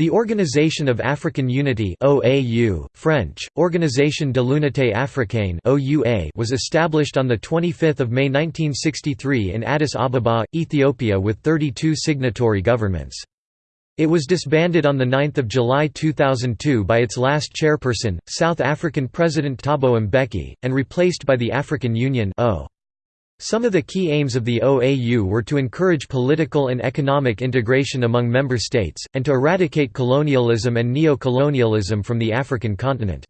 The Organisation of African Unity OAU, French, Organisation de l'Unité africaine OUA, was established on 25 May 1963 in Addis Ababa, Ethiopia with 32 signatory governments. It was disbanded on 9 July 2002 by its last chairperson, South African President Thabo Mbeki, and replaced by the African Union o. Some of the key aims of the OAU were to encourage political and economic integration among member states, and to eradicate colonialism and neo-colonialism from the African continent.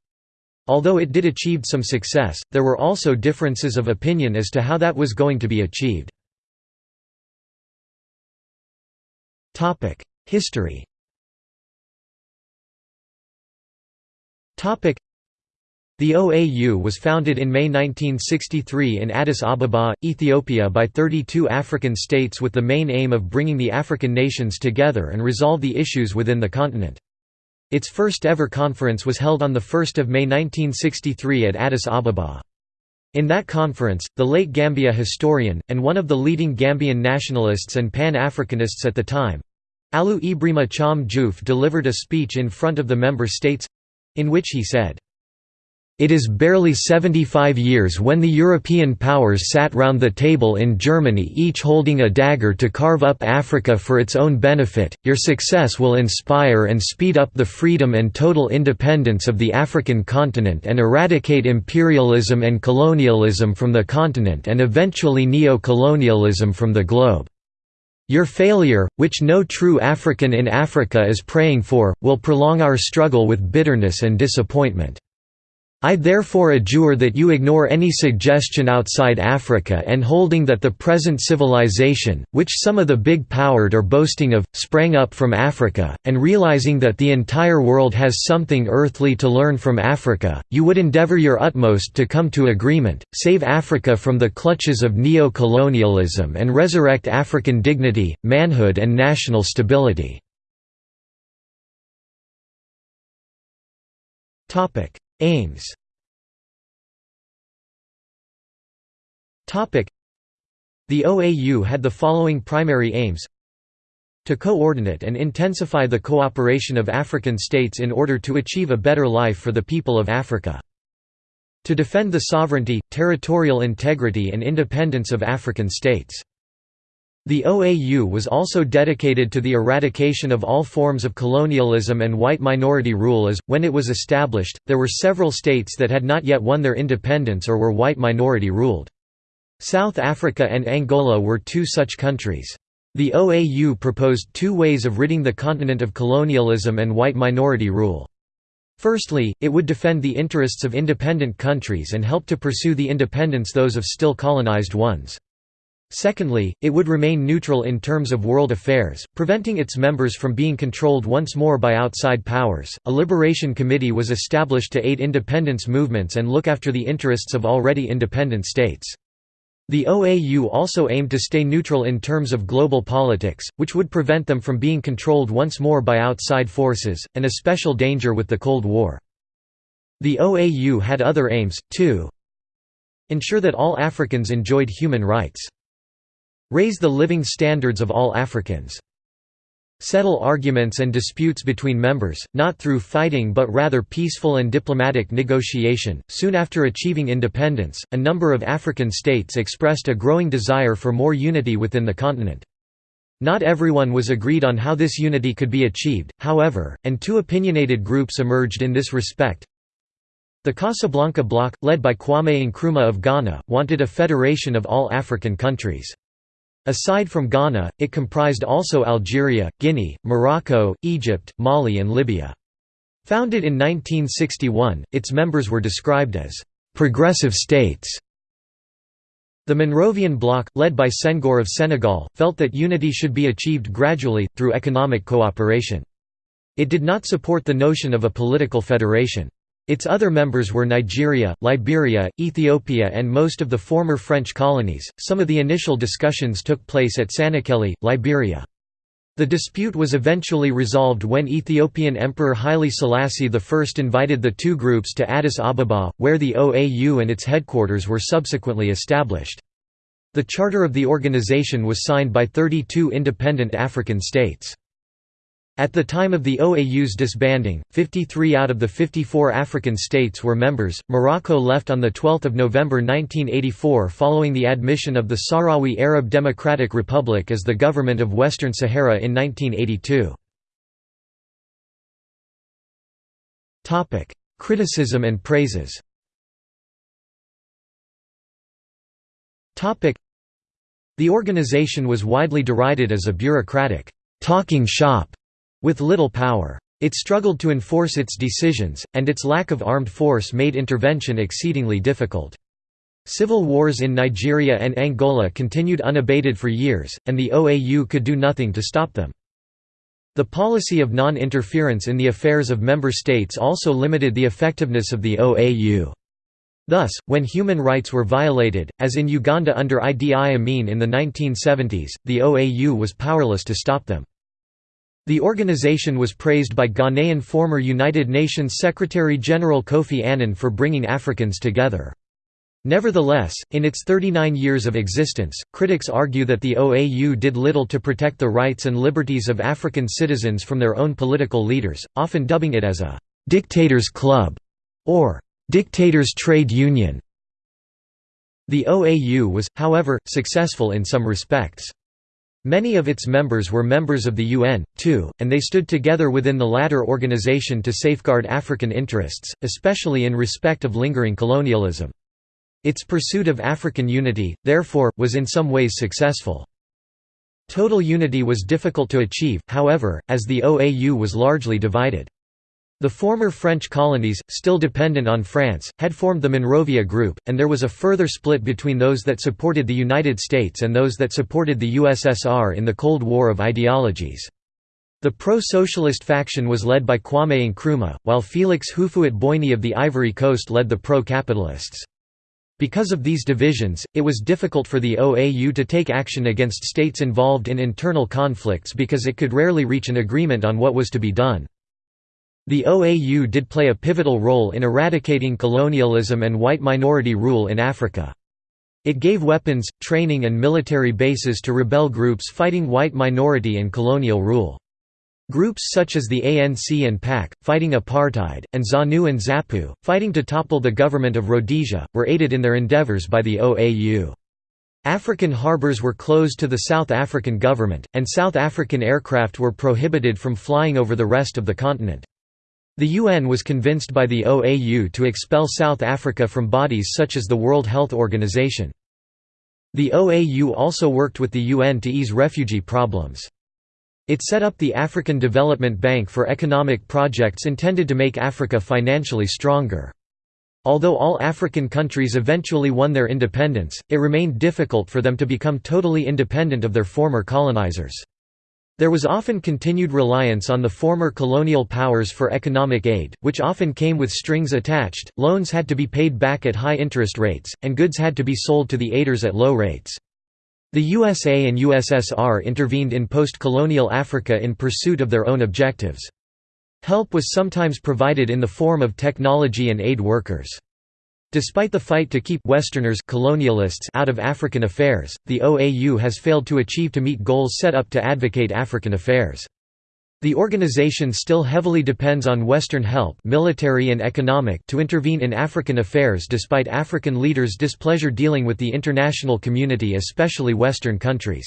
Although it did achieve some success, there were also differences of opinion as to how that was going to be achieved. History the OAU was founded in May 1963 in Addis Ababa, Ethiopia by 32 African states with the main aim of bringing the African nations together and resolve the issues within the continent. Its first ever conference was held on 1 May 1963 at Addis Ababa. In that conference, the late Gambia historian, and one of the leading Gambian nationalists and Pan-Africanists at the time, Alieu Ebrima Cham Joof delivered a speech in front of the member states—in which he said, it is barely 75 years when the European powers sat round the table in Germany each holding a dagger to carve up Africa for its own benefit. Your success will inspire and speed up the freedom and total independence of the African continent and eradicate imperialism and colonialism from the continent and eventually neo-colonialism from the globe. Your failure, which no true African in Africa is praying for, will prolong our struggle with bitterness and disappointment. I therefore adjure that you ignore any suggestion outside Africa and holding that the present civilization, which some of the big-powered are boasting of, sprang up from Africa, and realizing that the entire world has something earthly to learn from Africa, you would endeavor your utmost to come to agreement, save Africa from the clutches of neo-colonialism and resurrect African dignity, manhood and national stability. Aims The OAU had the following primary aims to coordinate and intensify the cooperation of African states in order to achieve a better life for the people of Africa. To defend the sovereignty, territorial integrity and independence of African states. The OAU was also dedicated to the eradication of all forms of colonialism and white minority rule as, when it was established, there were several states that had not yet won their independence or were white minority ruled. South Africa and Angola were two such countries. The OAU proposed two ways of ridding the continent of colonialism and white minority rule. Firstly, it would defend the interests of independent countries and help to pursue the independence those of still colonized ones. Secondly, it would remain neutral in terms of world affairs, preventing its members from being controlled once more by outside powers. A liberation committee was established to aid independence movements and look after the interests of already independent states. The OAU also aimed to stay neutral in terms of global politics, which would prevent them from being controlled once more by outside forces, an especial danger with the Cold War. The OAU had other aims, too. Ensure that all Africans enjoyed human rights. Raise the living standards of all Africans. Settle arguments and disputes between members, not through fighting but rather peaceful and diplomatic negotiation. Soon after achieving independence, a number of African states expressed a growing desire for more unity within the continent. Not everyone was agreed on how this unity could be achieved, however, and two opinionated groups emerged in this respect. The Casablanca Bloc, led by Kwame Nkrumah of Ghana, wanted a federation of all African countries. Aside from Ghana, it comprised also Algeria, Guinea, Morocco, Egypt, Mali and Libya. Founded in 1961, its members were described as «progressive states». The Monrovian Bloc, led by Senghor of Senegal, felt that unity should be achieved gradually, through economic cooperation. It did not support the notion of a political federation. Its other members were Nigeria, Liberia, Ethiopia, and most of the former French colonies. Some of the initial discussions took place at Sanniquellie, Liberia. The dispute was eventually resolved when Ethiopian Emperor Haile Selassie I invited the two groups to Addis Ababa, where the OAU and its headquarters were subsequently established. The charter of the organization was signed by 32 independent African states. At the time of the OAU's disbanding, 53 out of the 54 African states were members. Morocco left on 12 November 1984 following the admission of the Sahrawi Arab Democratic Republic as the government of Western Sahara in 1982. Criticism and praises The organization was widely derided as a bureaucratic, talking shop with little power. It struggled to enforce its decisions, and its lack of armed force made intervention exceedingly difficult. Civil wars in Nigeria and Angola continued unabated for years, and the OAU could do nothing to stop them. The policy of non-interference in the affairs of member states also limited the effectiveness of the OAU. Thus, when human rights were violated, as in Uganda under Idi Amin in the 1970s, the OAU was powerless to stop them. The organization was praised by Ghanaian former United Nations Secretary-General Kofi Annan for bringing Africans together. Nevertheless, in its 39 years of existence, critics argue that the OAU did little to protect the rights and liberties of African citizens from their own political leaders, often dubbing it as a «dictator's club» or «dictator's trade union». The OAU was, however, successful in some respects. Many of its members were members of the UN, too, and they stood together within the latter organization to safeguard African interests, especially in respect of lingering colonialism. Its pursuit of African unity, therefore, was in some ways successful. Total unity was difficult to achieve, however, as the OAU was largely divided. The former French colonies, still dependent on France, had formed the Monrovia Group, and there was a further split between those that supported the United States and those that supported the USSR in the Cold War of ideologies. The pro-socialist faction was led by Kwame Nkrumah, while Félix Houphouët-Boigny of the Ivory Coast led the pro-capitalists. Because of these divisions, it was difficult for the OAU to take action against states involved in internal conflicts because it could rarely reach an agreement on what was to be done. The OAU did play a pivotal role in eradicating colonialism and white minority rule in Africa. It gave weapons, training and military bases to rebel groups fighting white minority and colonial rule. Groups such as the ANC and PAC, fighting apartheid, and ZANU and ZAPU, fighting to topple the government of Rhodesia, were aided in their endeavours by the OAU. African harbours were closed to the South African government, and South African aircraft were prohibited from flying over the rest of the continent. The UN was convinced by the OAU to expel South Africa from bodies such as the World Health Organization. The OAU also worked with the UN to ease refugee problems. It set up the African Development Bank for economic projects intended to make Africa financially stronger. Although all African countries eventually won their independence, it remained difficult for them to become totally independent of their former colonizers. There was often continued reliance on the former colonial powers for economic aid, which often came with strings attached, loans had to be paid back at high interest rates, and goods had to be sold to the aiders at low rates. The USA and USSR intervened in post-colonial Africa in pursuit of their own objectives. Help was sometimes provided in the form of technology and aid workers. Despite the fight to keep Westerners colonialists out of African affairs, the OAU has failed to achieve to meet goals set up to advocate African affairs. The organization still heavily depends on Western help military and economic to intervene in African affairs despite African leaders' displeasure dealing with the international community especially Western countries.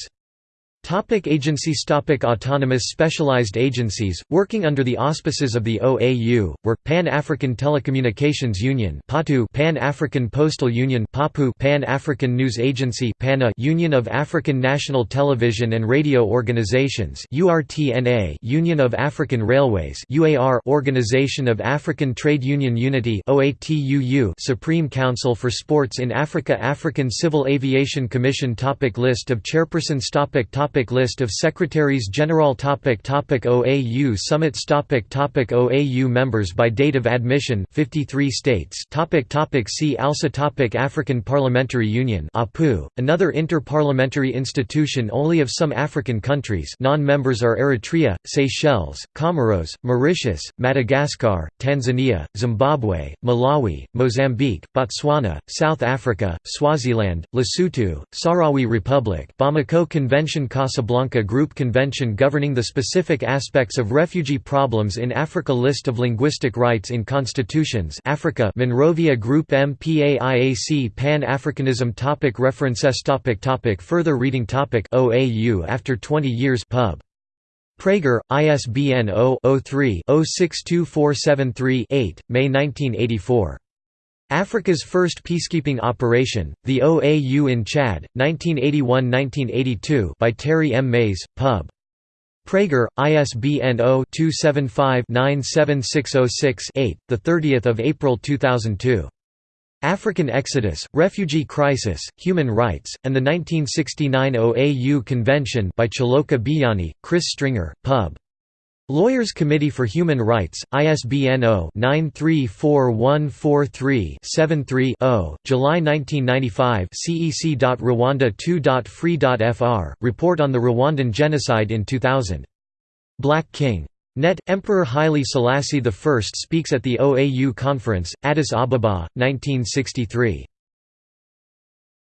Topic agencies Topic Autonomous specialized agencies, working under the auspices of the OAU, were, Pan-African Telecommunications Union Pan-African Postal Union Pan-African News Agency PANA Union of African National Television and Radio Organizations URTNA Union of African Railways UAR Organization of African Trade Union Unity OATUU Supreme Council for Sports in Africa African Civil Aviation Commission Topic List of chairpersons Topic Topic List of Secretaries General topic topic OAU Summits topic topic OAU Members by date of admission 53 states topic topic See also topic African Parliamentary Union APU, another inter-parliamentary institution only of some African countries non-members are Eritrea, Seychelles, Comoros, Mauritius, Madagascar, Tanzania, Zimbabwe, Malawi, Mozambique, Botswana, South Africa, Swaziland, Lesotho, Sahrawi Republic Bamako Convention Casablanca Group Convention governing the specific aspects of refugee problems in Africa List of linguistic rights in constitutions Africa Monrovia Group MPAIAC Pan-Africanism topic References topic topic Further reading topic OAU after 20 years pub. Praeger, ISBN 0-03-062473-8, May 1984. Africa's first peacekeeping operation, the OAU in Chad, 1981–1982 by Terry M. Mays, Pub. Praeger, ISBN 0-275-97606-8, 30 April 2002. African Exodus, Refugee Crisis, Human Rights, and the 1969 OAU Convention by Chaloka Beyani, Chris Stringer, Pub. Lawyers Committee for Human Rights, ISBN 0-934143-73-0, July 1995 cec.rwanda2.free.fr, Report on the Rwandan Genocide in 2000. Black King. Net, Emperor Haile Selassie I speaks at the OAU Conference, Addis Ababa, 1963.